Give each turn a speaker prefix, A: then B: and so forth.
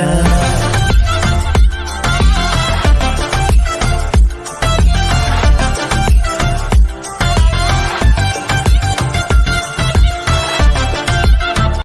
A: Uh...